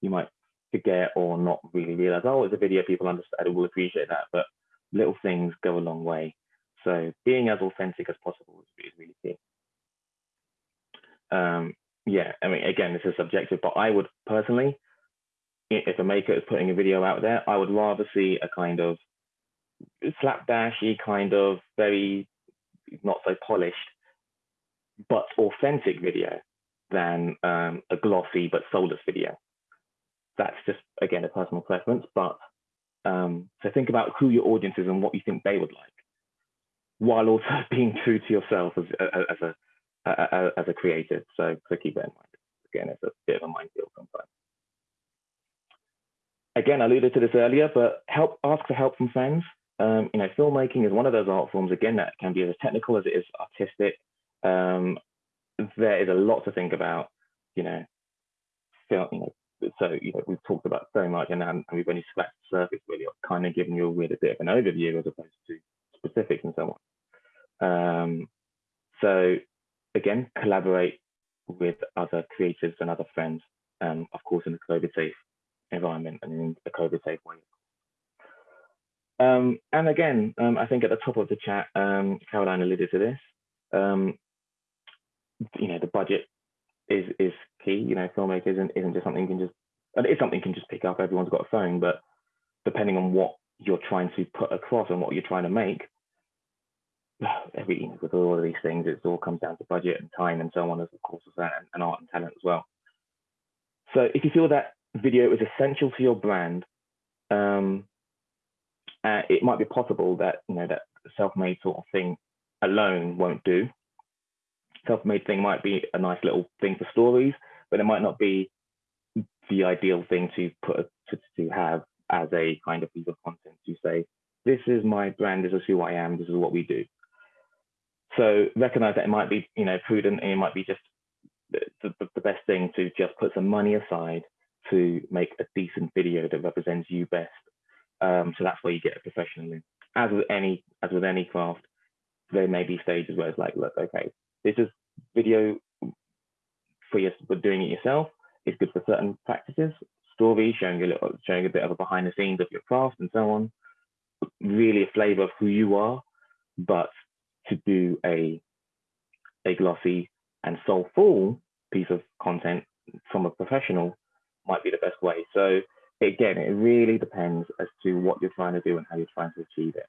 You might forget or not really realize, oh, it's a video, people understand, will appreciate that. But little things go a long way. So being as authentic as possible is, really key. Um, yeah, I mean, again, this is subjective, but I would personally, if a maker is putting a video out there, I would rather see a kind of slapdashy, kind of very not so polished, but authentic video than um, a glossy but soulless video that's just again a personal preference. But um, so think about who your audience is and what you think they would like, while also being true to yourself as, as a as a creative. So so keep that in mind. Again, it's a bit of a minefield sometimes. Again, I alluded to this earlier, but help ask for help from friends. Um, you know, filmmaking is one of those art forms again that can be as technical as it is artistic. Um, there is a lot to think about. You know, film, you know, so you know we've talked about so much and, and we've only scratched the surface really kind of given you a really bit of an overview as opposed to specifics and so on um, so again collaborate with other creatives and other friends um, of course in a covid safe environment and in a covid safe way um, and again um, i think at the top of the chat um, caroline alluded to this um, you know the budget is is key. You know, filmmaking isn't isn't just something you can just it's something you can just pick up. Everyone's got a phone, but depending on what you're trying to put across and what you're trying to make, every with all of these things, it all comes down to budget and time and so on, as of course as and art and talent as well. So if you feel that video is essential to your brand, um, uh, it might be possible that you know that self-made sort of thing alone won't do self-made thing might be a nice little thing for stories, but it might not be the ideal thing to put to, to have as a kind of piece of content to say, this is my brand, this is who I am, this is what we do. So recognize that it might be, you know, prudent and it might be just the, the, the best thing to just put some money aside to make a decent video that represents you best. Um, so that's where you get a professional in. As with any as with any craft, there may be stages where it's like, look, okay, this is video for you for doing it yourself. It's good for certain practices, stories, showing a little, showing a bit of a behind the scenes of your craft and so on. Really a flavor of who you are, but to do a a glossy and soulful piece of content from a professional might be the best way. So again, it really depends as to what you're trying to do and how you're trying to achieve it.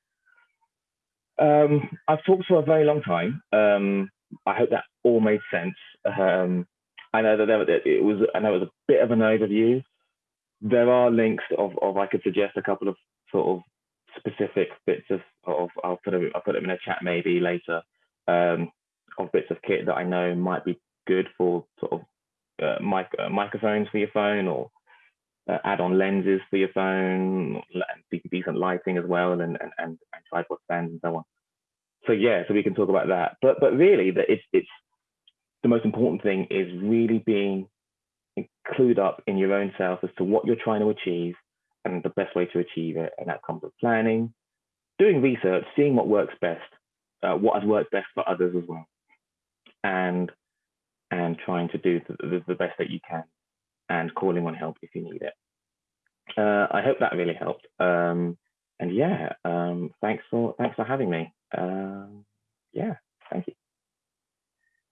Um, I've talked for a very long time. Um, I hope that all made sense. Um, I know that there, it was. I know it was a bit of an overview. There are links of, of I could suggest a couple of sort of specific bits of, of I'll put them, I'll put them in a chat maybe later um, of bits of kit that I know might be good for sort of uh, mic, uh, microphones for your phone or uh, add-on lenses for your phone, and decent lighting as well, and and, and, and tripod stands and so on so yeah, so we can talk about that. But but really, that it's it's the most important thing is really being clued up in your own self as to what you're trying to achieve and the best way to achieve it. And that comes with planning, doing research, seeing what works best, uh, what has worked best for others as well, and and trying to do the, the, best that you can, and calling on help if you need it. Uh, I hope that really helped. Um, and yeah, um, thanks for thanks for having me um, yeah, thank you.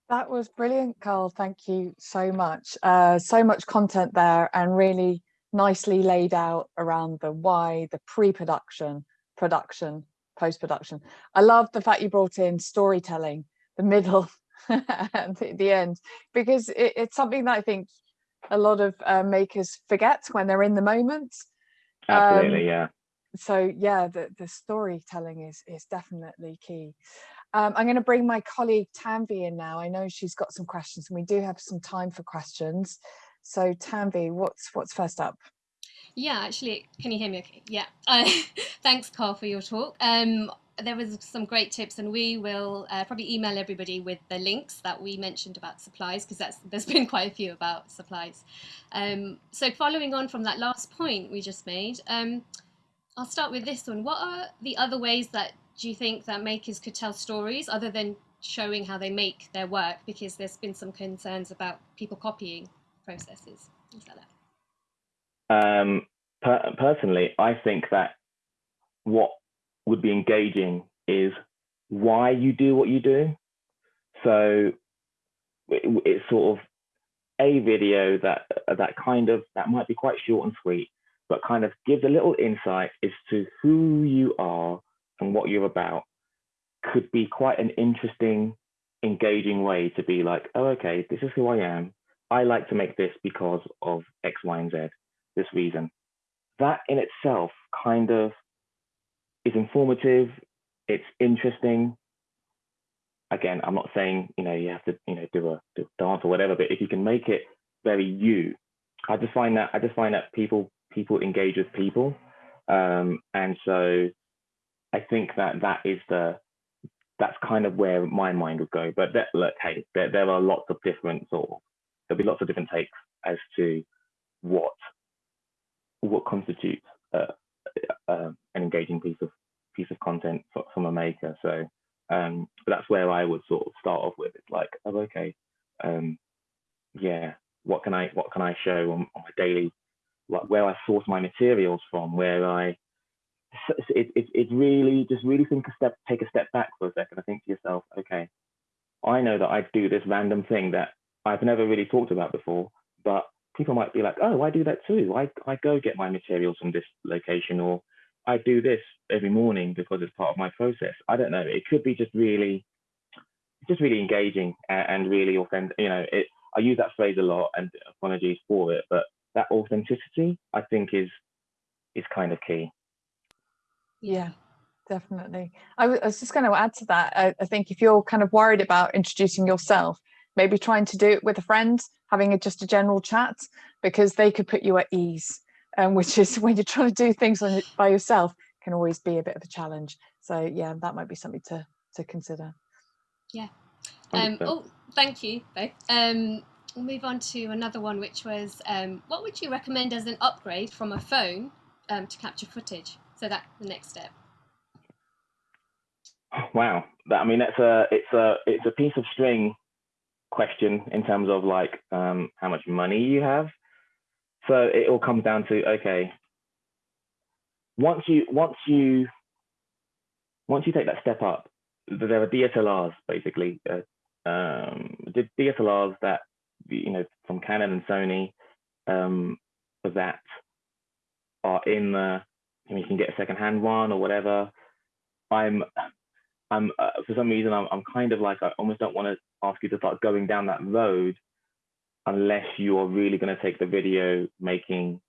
That was brilliant, Carl. Thank you so much. Uh, so much content there and really nicely laid out around the why, the pre-production, production, post-production. I love the fact you brought in storytelling, the middle and the, the end, because it, it's something that I think a lot of uh, makers forget when they're in the moment. Absolutely, um, yeah. So yeah, the, the storytelling is, is definitely key. Um, I'm going to bring my colleague Tanvi in now. I know she's got some questions and we do have some time for questions. So Tanvi, what's what's first up? Yeah, actually, can you hear me okay? Yeah. Uh, thanks, Carl, for your talk. Um, there was some great tips and we will uh, probably email everybody with the links that we mentioned about supplies because that's there's been quite a few about supplies. Um, so following on from that last point we just made, um, I'll start with this one. What are the other ways that do you think that makers could tell stories other than showing how they make their work? Because there's been some concerns about people copying processes, things that. Um, per personally, I think that what would be engaging is why you do what you do. So it, it's sort of a video that that kind of that might be quite short and sweet, but kind of gives a little insight as to who you are and what you're about could be quite an interesting, engaging way to be like, oh, okay, this is who I am. I like to make this because of X, Y, and Z, this reason. That in itself kind of is informative, it's interesting. Again, I'm not saying, you know, you have to, you know, do a, do a dance or whatever, but if you can make it very you, I just find that I just find that people people engage with people. Um, and so I think that that is the that's kind of where my mind would go. But that, look, hey, there, there are lots of different sort of there'll be lots of different takes as to what what constitutes uh, uh, an engaging piece of piece of content from a maker. So um, but that's where I would sort of start off with. It's like, oh, okay, um, yeah, what can I what can I show on, on my daily, like where I source my materials from, where I it, it, it really just really think a step take a step back for a second and think to yourself okay i know that i do this random thing that i've never really talked about before but people might be like oh i do that too i, I go get my materials from this location or i do this every morning because it's part of my process i don't know it could be just really just really engaging and, and really authentic you know it i use that phrase a lot and apologies for it but that authenticity i think is is kind of key yeah, definitely. I was just going to add to that. I, I think if you're kind of worried about introducing yourself, maybe trying to do it with a friend, having a, just a general chat, because they could put you at ease. Um, which is when you're trying to do things on by yourself can always be a bit of a challenge. So yeah, that might be something to to consider. Yeah. Um, oh, thank you both. Um, we'll move on to another one, which was um, what would you recommend as an upgrade from a phone um, to capture footage? So that's the next step. Wow, that, I mean that's a it's a it's a piece of string question in terms of like um, how much money you have. So it all comes down to okay. Once you once you once you take that step up, there are DSLRs basically. Uh, um, DSLRs that you know from Canon and Sony um, that are in the you can get a secondhand one or whatever. I'm, I'm uh, for some reason I'm, I'm kind of like I almost don't want to ask you to start going down that road unless you are really going to take the video making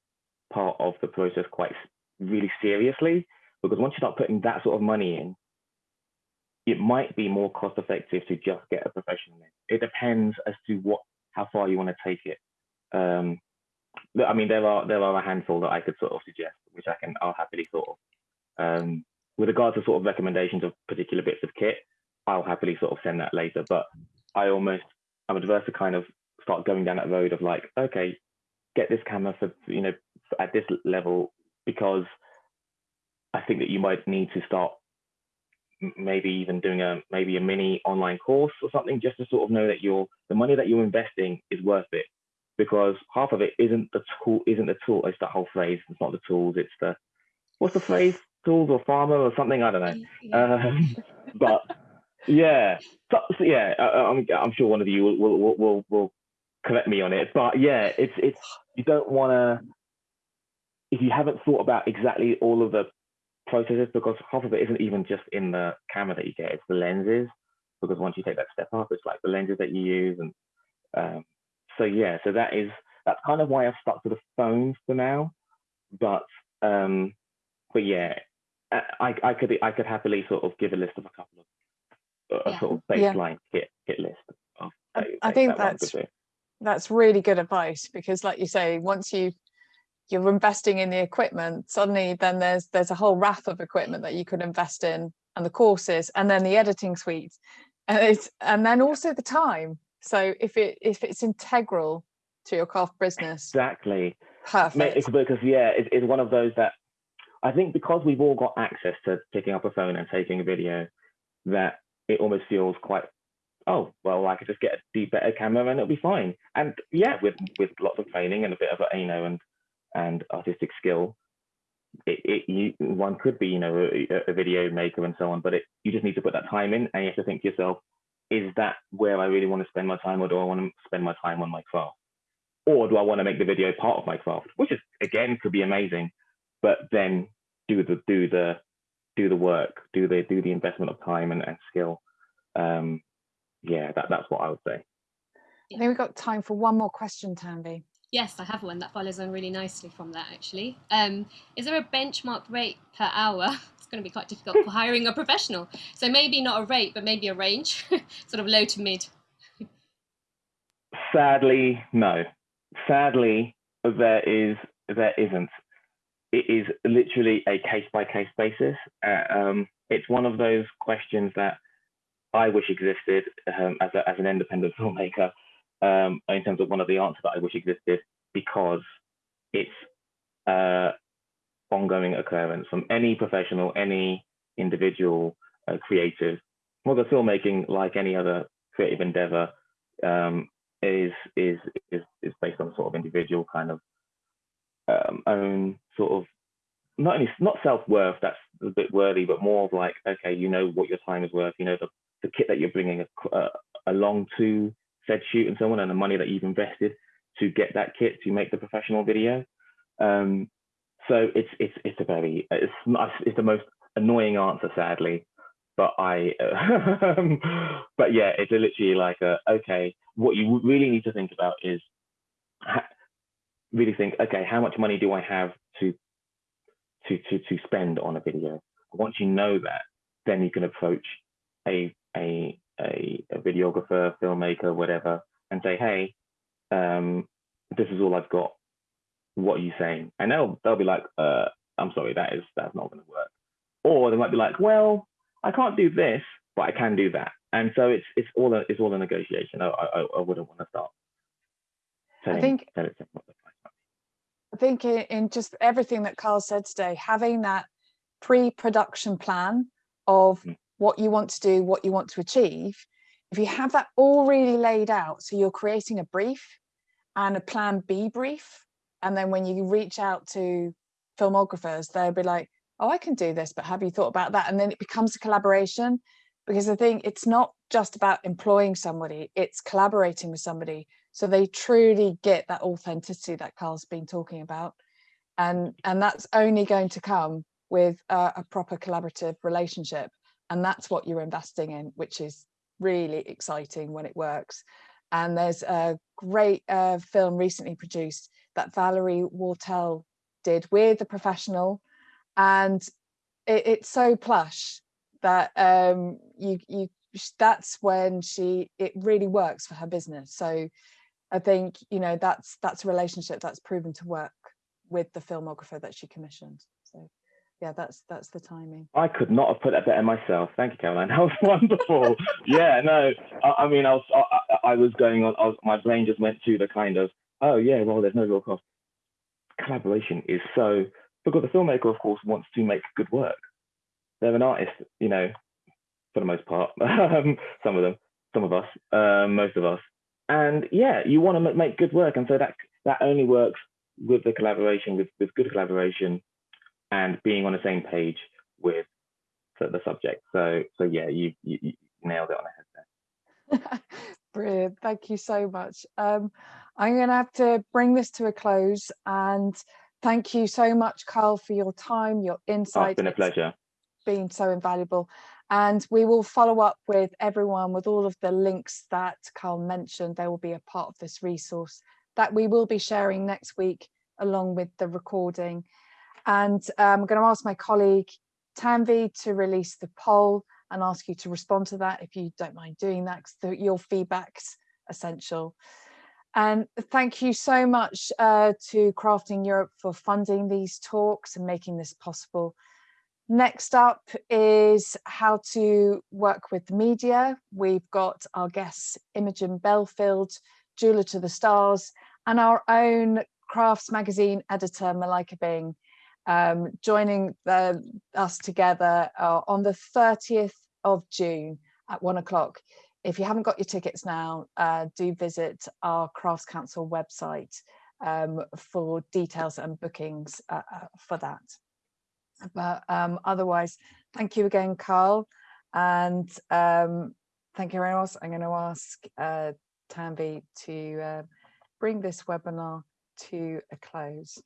part of the process quite really seriously. Because once you start putting that sort of money in, it might be more cost effective to just get a professional in. It depends as to what how far you want to take it. Um, I mean, there are there are a handful that I could sort of suggest, which I can I'll happily sort of um, with regards to sort of recommendations of particular bits of kit, I'll happily sort of send that later. But I almost I'm adverse to kind of start going down that road of like, okay, get this camera for you know at this level because I think that you might need to start maybe even doing a maybe a mini online course or something just to sort of know that your the money that you're investing is worth it because half of it isn't the tool, isn't the tool. It's the whole phrase. It's not the tools. It's the what's the phrase? Tools or farmer or something. I don't know. Yeah. Um, but yeah, so, so yeah. I, am I'm, I'm sure one of you will will, will will will correct me on it, but yeah, it's it's you don't want to if you haven't thought about exactly all of the processes, because half of it isn't even just in the camera that you get, it's the lenses. Because once you take that step up, it's like the lenses that you use, and um, so yeah, so that is that's kind of why I've stuck to the phones for now. But um, but yeah, Uh, I, I could be I could happily sort of give a list of a couple of uh, a yeah. sort of baseline yeah. kit kit list. Of, I, I think that that's that's really good advice because, like you say, once you you're investing in the equipment, suddenly then there's there's a whole raft of equipment that you could invest in, and the courses, and then the editing suite, and it's and then also the time. So if it if it's integral to your craft business, exactly, perfect. Because yeah, it, it's one of those that I think because we've all got access to picking up a phone and taking a video, that it almost feels quite, oh, well, I could just get a better camera and it'll be fine. And yeah, with with lots of training and a bit of a, you know, and and artistic skill, it, it you, one could be, you know, a, a, video maker and so on, but it, you just need to put that time in and you have to think to yourself, is that where I really want to spend my time or do I want to spend my time on my craft? Or do I want to make the video part of my craft, which is again could be amazing, but then do the do the do the work, do the do the investment of time and, and skill. Um, yeah, that, that's what I would say. I think we've got time for one more question, Tanvi. Yes, I have one that follows on really nicely from that actually. Um, is there a benchmark rate per hour? It's going to be quite difficult for hiring a professional. So maybe not a rate, but maybe a range, sort of low to mid. Sadly, no. Sadly, there is there isn't it is literally a case by case basis. Uh, um, it's one of those questions that I wish existed um, as, a, as an independent filmmaker um, in terms of one of the answers that I wish existed because it's uh, ongoing occurrence from any professional, any individual uh, creative. Well, the filmmaking, like any other creative endeavor, um, is, is, is, is based on sort of individual kind of um, own sort of not only not self-worth that's a bit worthy but more of like okay you know what your time is worth you know the, the kit that you're bringing uh, along to said shoot and so on and the money that you've invested to get that kit to make the professional video. Um, so it's it's it's a very it's it's the most annoying answer sadly but i uh, but yeah it's literally like a okay what you really need to think about is really think, okay, how much money do I have to to to to spend on a video? Once you know that, then you can approach a a a, a videographer, filmmaker, whatever, and say, hey, um, this is all I've got. What are you saying? And they'll they'll be like, uh, I'm sorry, that is that's not going to work. Or they might be like, well, I can't do this, but I can do that. And so it's it's all a it's all a negotiation. I I, I wouldn't want to start. Telling, I think telling I think in just everything that Carl said today, having that pre-production plan of mm. what you want to do, what you want to achieve, if you have that all really laid out, so you're creating a brief and a plan B brief, and then when you reach out to filmographers, they'll be like, oh, I can do this, but have you thought about that? And then it becomes a collaboration because I think it's not just about employing somebody, it's collaborating with somebody so they truly get that authenticity that Carl's been talking about. And, and that's only going to come with a, a proper collaborative relationship. And that's what you're investing in, which is really exciting when it works. And there's a great uh, film recently produced that Valerie Wartell did with a professional. And it, it's so plush that um, you, you that's when she it really works for her business. So I think, you know, that's that's a relationship that's proven to work with the filmographer that she commissioned. So yeah, that's that's the timing. I could not have put that better myself. Thank you, Caroline. That was wonderful. yeah, no, I, I, mean, I was I, I was going on. I was, my brain just went to the kind of oh yeah, well, there's no real cost. Collaboration is so because the filmmaker, of course, wants to make good work. They're an artist, you know, for the most part. Um, some of them, some of us, um, most of us and yeah, you want to make good work, and so that that only works with the collaboration, with with good collaboration, and being on the same page with the, the subject. So so yeah, you, you, you nailed it on the head there. Brilliant. Thank you so much. Um, I'm going to have to bring this to a close and thank you so much, Carl, for your time, your Oh, it's been a It's pleasure. been so invaluable. And we will follow up with everyone with all of the links that Carl mentioned. They will be a part of this resource that we will be sharing next week along with the recording. And um, I'm going to ask my colleague Tanvi to release the poll and ask you to respond to that if you don't mind doing that because your feedback's essential. And thank you so much uh, to Crafting Europe for funding these talks and making this possible. Next up is how to work with the media. We've got our guests Imogen Belfield, Jeweler to the Stars, and our own Crafts magazine editor Malika Bing um, joining the, us together uh, on the 30th of June at one o'clock. If you haven't got your tickets now, uh, do visit our Crafts Council website um, for details and bookings uh, uh, for that. But um, otherwise, thank you again, Carl. And um, thank you very much. I'm going to ask uh, Tanvi to uh, bring this webinar to a close.